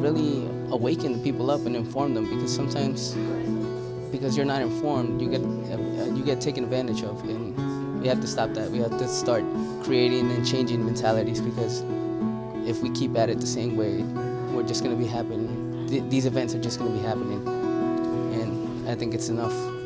really awaken the people up and inform them because sometimes because you're not informed, you get uh, you get taken advantage of, and we have to stop that. We have to start creating and changing mentalities because if we keep at it the same way, we're just going to be happening. These events are just going to be happening, and I think it's enough.